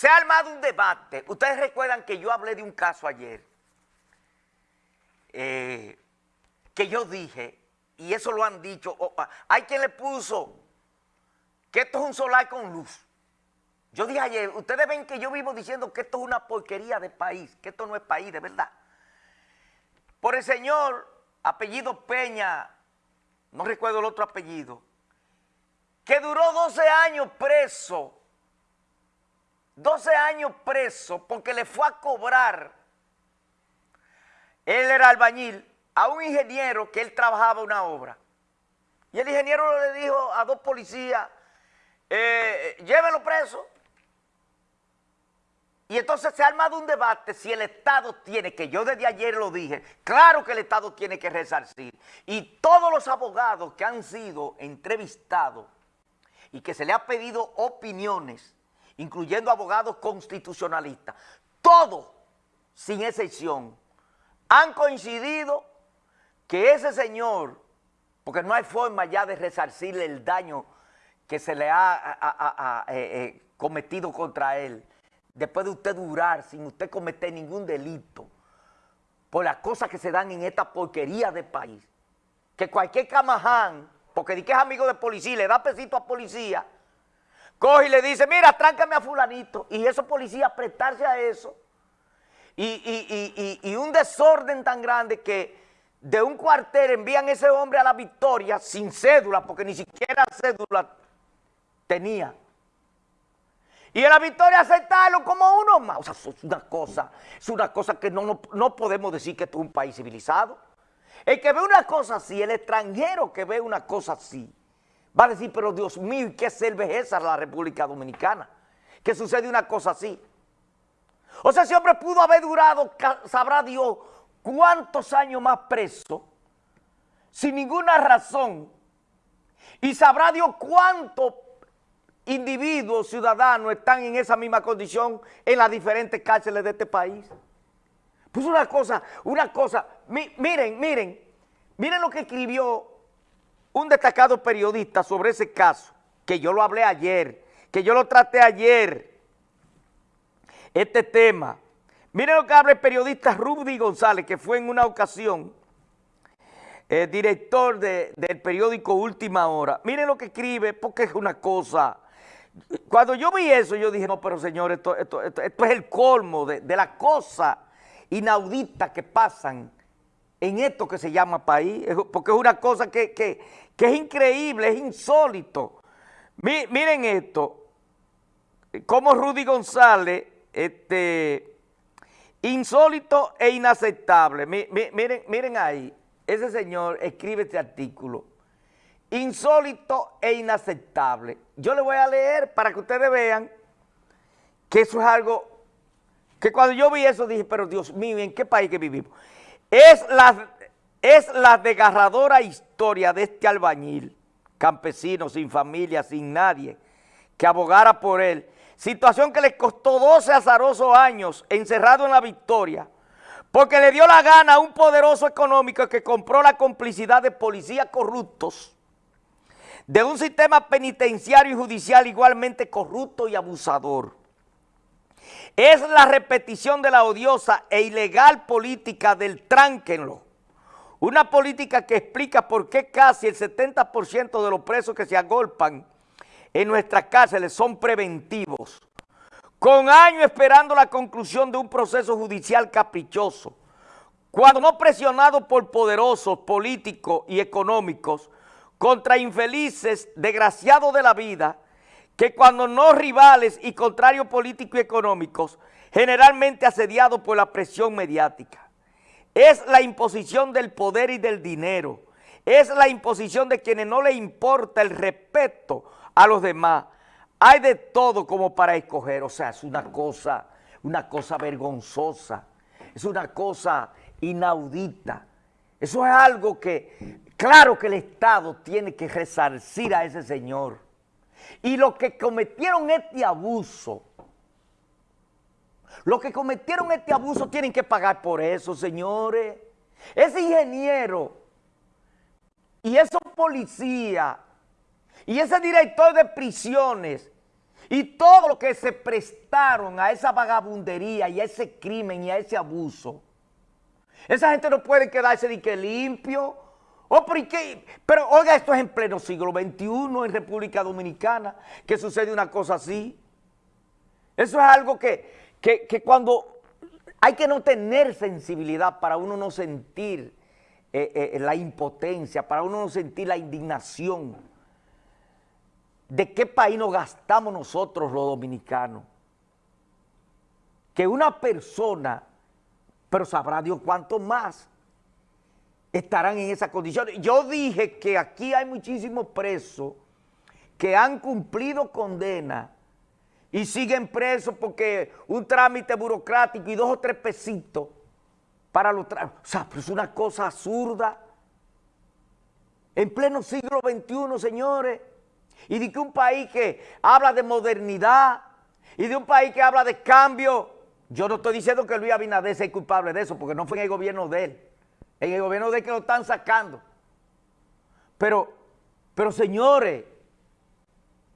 se ha armado un debate. Ustedes recuerdan que yo hablé de un caso ayer, eh, que yo dije, y eso lo han dicho, ah, hay quien le puso que esto es un solar con luz. Yo dije ayer, ustedes ven que yo vivo diciendo que esto es una porquería de país, que esto no es país, de verdad. Por el señor, apellido Peña, no recuerdo el otro apellido, que duró 12 años preso 12 años preso porque le fue a cobrar, él era albañil, a un ingeniero que él trabajaba una obra. Y el ingeniero le dijo a dos policías, eh, preso. Y entonces se ha armado un debate si el Estado tiene, que yo desde ayer lo dije, claro que el Estado tiene que resarcir. Y todos los abogados que han sido entrevistados y que se le ha pedido opiniones, incluyendo abogados constitucionalistas, todos, sin excepción, han coincidido que ese señor, porque no hay forma ya de resarcirle el daño que se le ha eh, eh, cometido contra él, después de usted durar sin usted cometer ningún delito, por las cosas que se dan en esta porquería de país, que cualquier camaján, porque di que es amigo de policía, le da pesito a policía, coge y le dice, mira, tráncame a fulanito, y esos policías prestarse a eso, y, un desorden tan grande que de un cuartel envían ese hombre a la victoria sin cédula, porque ni siquiera cédula tenía. Y en la victoria aceptarlo como uno más. O sea, es una cosa, es una cosa que no, no podemos decir que esto es un país civilizado. El que ve una cosa así, el extranjero que ve una cosa así, Va a decir, pero Dios mío, qué cerveza la República Dominicana? Que sucede una cosa así. O sea, ese hombre pudo haber durado, sabrá Dios, cuántos años más preso, sin ninguna razón. Y sabrá Dios cuántos individuos, ciudadanos, están en esa misma condición en las diferentes cárceles de este país. Pues una cosa, una cosa, miren, miren, miren lo que escribió un destacado periodista sobre ese caso, que yo lo hablé ayer, que yo lo traté ayer, este tema. Miren lo que habla el periodista Rudy González, que fue en una ocasión el director del periódico Última Hora. Miren lo que escribe, porque es una cosa... Cuando yo vi eso, yo dije, no, pero señor, esto, esto, esto, es el colmo de, de las cosas inauditas que pasan en esto que se llama país, porque es una cosa que, es increíble, es insólito. miren esto, como Rudy González, este, insólito e inaceptable. miren, miren ahí, ese señor escribe este artículo. Insólito e inaceptable. Yo le voy a leer para que ustedes vean que eso es algo que cuando yo vi eso dije, pero Dios mío, ¿en qué país que vivimos? Es la, es la desgarradora historia de este albañil, campesino, sin familia, sin nadie, que abogara por él. Situación que le costó 12 azarosos años encerrado en la victoria, porque le dio la gana a un poderoso económico que compró la complicidad de policías corruptos, de un sistema penitenciario y judicial igualmente corrupto y abusador. Es la repetición de la odiosa e ilegal política del tránquenlo. Una política que explica por qué casi el 70% de los presos que se agolpan en nuestras cárceles son preventivos. Con años esperando la conclusión de un proceso judicial caprichoso. Cuando no presionado por poderosos políticos y económicos contra infelices desgraciados de la vida, que cuando no rivales y contrarios políticos y económicos, generalmente asediados por la presión mediática. Es la imposición del poder y del dinero. Es la imposición de quienes no le importa el respeto a los demás. Hay de todo como para escoger. O sea, es una cosa, una cosa vergonzosa. Es una cosa inaudita. Eso es algo que, claro que el Estado tiene que resarcir a ese señor y los que cometieron este abuso, los que cometieron este abuso tienen que pagar por eso, señores. Ese ingeniero y esos policías y ese director de prisiones Y todo lo que se prestaron a esa vagabundería y a ese crimen y a ese abuso, esa gente no puede quedarse de que limpio. Oh, pero, pero oiga, esto es en pleno siglo XXI en República Dominicana, que sucede una cosa así. Eso es algo que, que, cuando hay que no tener sensibilidad para uno no sentir eh, eh, la impotencia, para uno no sentir la indignación. ¿De qué país nos gastamos nosotros los dominicanos? Que una persona, pero sabrá Dios cuánto más, estarán en esa condición. Yo dije que aquí hay muchísimos presos que han cumplido condena y siguen presos porque un trámite burocrático y dos o tres pesitos para los trámites. O sea, es una cosa absurda. En pleno siglo XXI, señores y de que un país que habla de modernidad y de un país que habla de cambio, yo no estoy diciendo que Luis Abinader sea culpable de eso, porque no fue en el gobierno de él, en el gobierno de que lo están sacando. Pero, pero señores,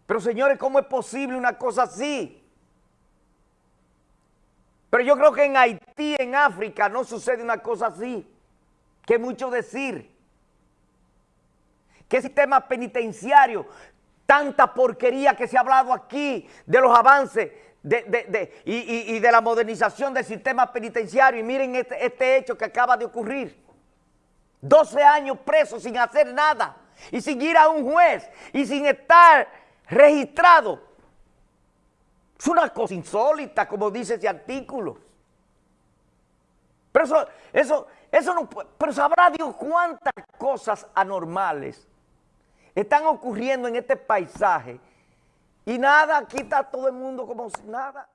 pero señores, ¿cómo es posible una cosa así? Pero yo creo que en Haití, en África, no sucede una cosa así, que mucho decir. ¿Qué sistema penitenciario tanta porquería que se ha hablado aquí de los avances y, de la modernización del sistema penitenciario. Y miren este, este hecho que acaba de ocurrir. 12 años presos sin hacer nada y sin ir a un juez y sin estar registrado. Es una cosa insólita, como dice ese artículo. Pero eso, eso, eso no pero sabrá Dios cuántas cosas anormales están ocurriendo en este paisaje y nada, aquí está todo el mundo como si nada.